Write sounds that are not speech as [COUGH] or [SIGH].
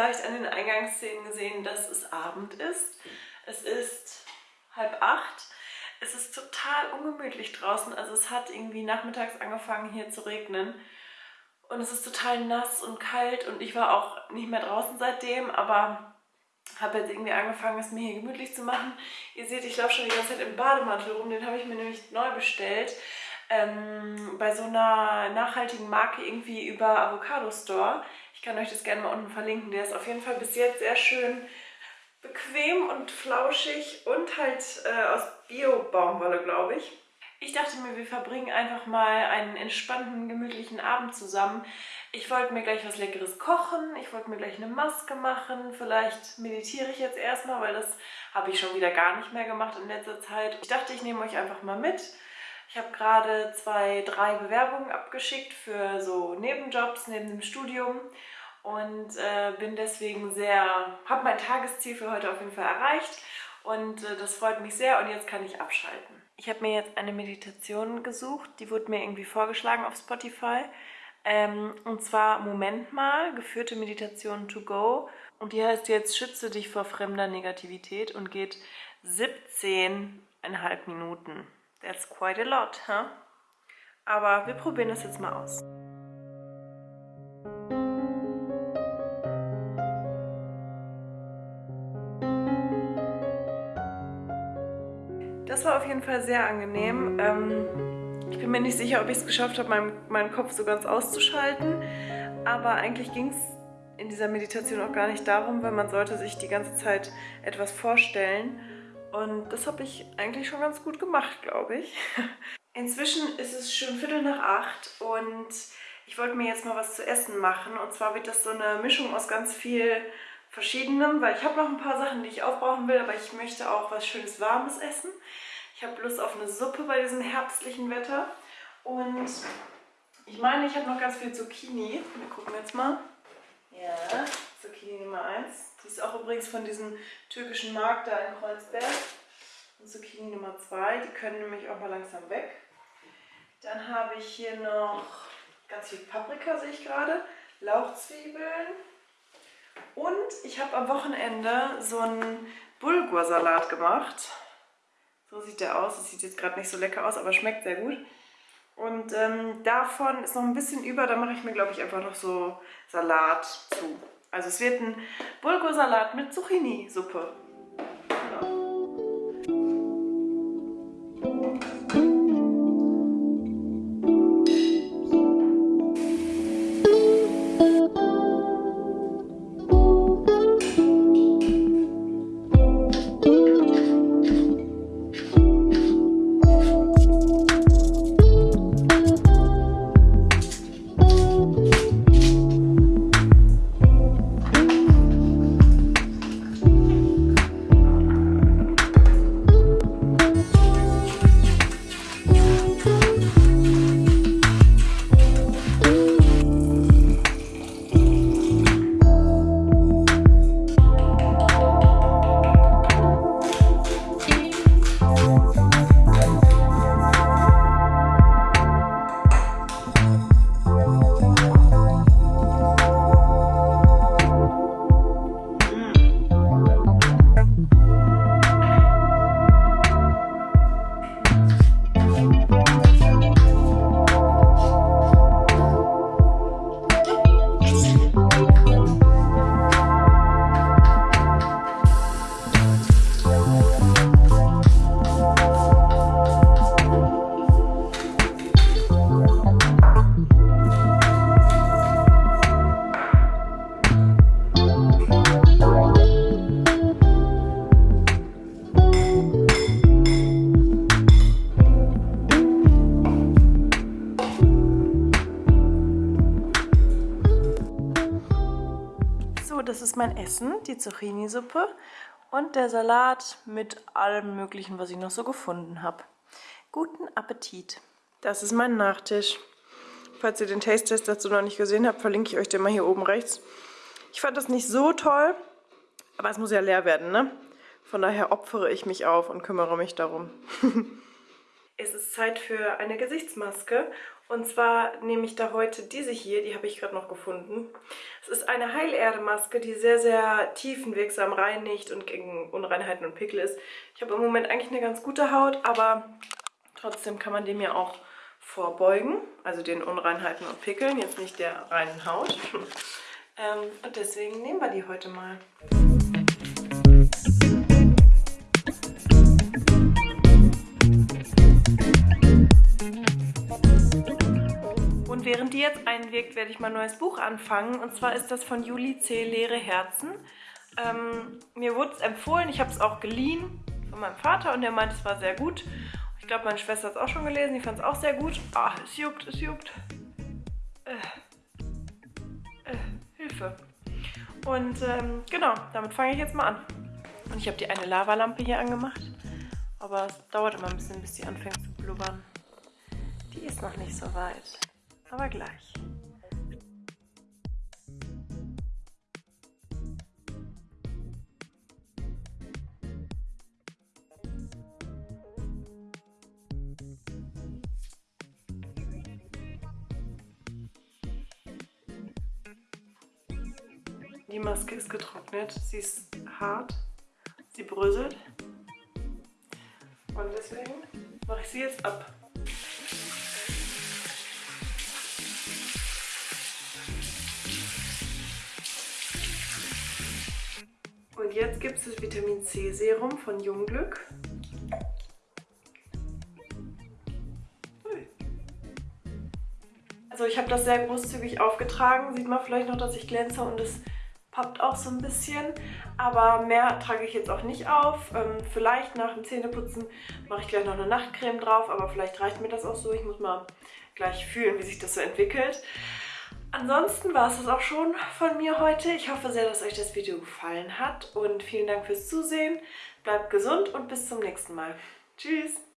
vielleicht an den Eingangsszenen gesehen, dass es Abend ist. Es ist halb acht. Es ist total ungemütlich draußen. Also es hat irgendwie nachmittags angefangen hier zu regnen. Und es ist total nass und kalt und ich war auch nicht mehr draußen seitdem, aber habe jetzt irgendwie angefangen, es mir hier gemütlich zu machen. Ihr seht, ich laufe schon die ganze Zeit im Bademantel rum, den habe ich mir nämlich neu bestellt. Ähm, bei so einer nachhaltigen Marke irgendwie über Avocado Store. Ich kann euch das gerne mal unten verlinken. Der ist auf jeden Fall bis jetzt sehr schön bequem und flauschig und halt äh, aus Bio-Baumwolle, glaube ich. Ich dachte mir, wir verbringen einfach mal einen entspannten, gemütlichen Abend zusammen. Ich wollte mir gleich was Leckeres kochen, ich wollte mir gleich eine Maske machen. Vielleicht meditiere ich jetzt erstmal, weil das habe ich schon wieder gar nicht mehr gemacht in letzter Zeit. Ich dachte, ich nehme euch einfach mal mit. Ich habe gerade zwei, drei Bewerbungen abgeschickt für so Nebenjobs neben dem Studium und äh, bin deswegen sehr, habe mein Tagesziel für heute auf jeden Fall erreicht und äh, das freut mich sehr und jetzt kann ich abschalten. Ich habe mir jetzt eine Meditation gesucht, die wurde mir irgendwie vorgeschlagen auf Spotify. Ähm, und zwar Moment mal, geführte Meditation to go. Und die heißt jetzt Schütze dich vor fremder Negativität und geht 17,5 Minuten. That's quite a lot, huh? Aber wir probieren das jetzt mal aus. Das war auf jeden Fall sehr angenehm. Ähm, ich bin mir nicht sicher, ob ich es geschafft habe, meinen, meinen Kopf so ganz auszuschalten. Aber eigentlich ging es in dieser Meditation auch gar nicht darum, weil man sollte sich die ganze Zeit etwas vorstellen. Und das habe ich eigentlich schon ganz gut gemacht, glaube ich. [LAUGHS] Inzwischen ist es schon Viertel nach acht und ich wollte mir jetzt mal was zu essen machen. Und zwar wird das so eine Mischung aus ganz viel verschiedenem, weil ich habe noch ein paar Sachen, die ich aufbrauchen will, aber ich möchte auch was schönes Warmes essen. Ich habe Lust auf eine Suppe bei diesem herbstlichen Wetter und ich meine, ich habe noch ganz viel Zucchini. Wir gucken jetzt mal. Ja, Zucchini Nummer 1. Die ist auch übrigens von diesem türkischen Markt da in Kreuzberg. Und Zucchini Nummer 2, die können nämlich auch mal langsam weg. Dann habe ich hier noch ganz viel Paprika, sehe ich gerade. Lauchzwiebeln, und ich habe am Wochenende so einen Bulgursalat gemacht. So sieht der aus. Das sieht jetzt gerade nicht so lecker aus, aber schmeckt sehr gut. Und ähm, davon ist noch ein bisschen über. Da mache ich mir, glaube ich, einfach noch so Salat zu. Also es wird ein Bulgursalat mit Zucchini-Suppe. Mein Essen, die Zucchini-Suppe und der Salat mit allem möglichen, was ich noch so gefunden habe. Guten Appetit! Das ist mein Nachtisch. Falls ihr den Taste-Test dazu noch nicht gesehen habt, verlinke ich euch den mal hier oben rechts. Ich fand das nicht so toll, aber es muss ja leer werden, ne? Von daher opfere ich mich auf und kümmere mich darum. [LAUGHS] es ist Zeit für eine Gesichtsmaske. Und zwar nehme ich da heute diese hier, die habe ich gerade noch gefunden. Es ist eine Heilerde-Maske, die sehr, sehr tiefenwirksam reinigt und gegen Unreinheiten und Pickel ist. Ich habe im Moment eigentlich eine ganz gute Haut, aber trotzdem kann man dem ja auch vorbeugen. Also den Unreinheiten und Pickeln, jetzt nicht der reinen Haut. [LAUGHS] ähm, und deswegen nehmen wir die heute mal. Während die jetzt einwirkt, werde ich mal ein neues Buch anfangen. Und zwar ist das von Juli C. Leere Herzen. Ähm, mir wurde es empfohlen, ich habe es auch geliehen von meinem Vater und der meint, es war sehr gut. Ich glaube, meine Schwester hat es auch schon gelesen, die fand es auch sehr gut. Ah, es juckt, es juckt. Äh, äh, Hilfe. Und ähm, genau, damit fange ich jetzt mal an. Und ich habe die eine Lavalampe hier angemacht. Aber es dauert immer ein bisschen, bis die anfängt zu blubbern. Die ist noch nicht so weit aber gleich. Die Maske ist getrocknet, sie ist hart, sie bröselt und deswegen mache ich sie jetzt ab. Und jetzt gibt es das Vitamin C Serum von Jungglück. Also ich habe das sehr großzügig aufgetragen. Sieht man vielleicht noch, dass ich glänze und es pappt auch so ein bisschen. Aber mehr trage ich jetzt auch nicht auf. Ähm, vielleicht nach dem Zähneputzen mache ich gleich noch eine Nachtcreme drauf. Aber vielleicht reicht mir das auch so. Ich muss mal gleich fühlen, wie sich das so entwickelt. Ansonsten war es das auch schon von mir heute. Ich hoffe sehr, dass euch das Video gefallen hat und vielen Dank fürs Zusehen. Bleibt gesund und bis zum nächsten Mal. Tschüss!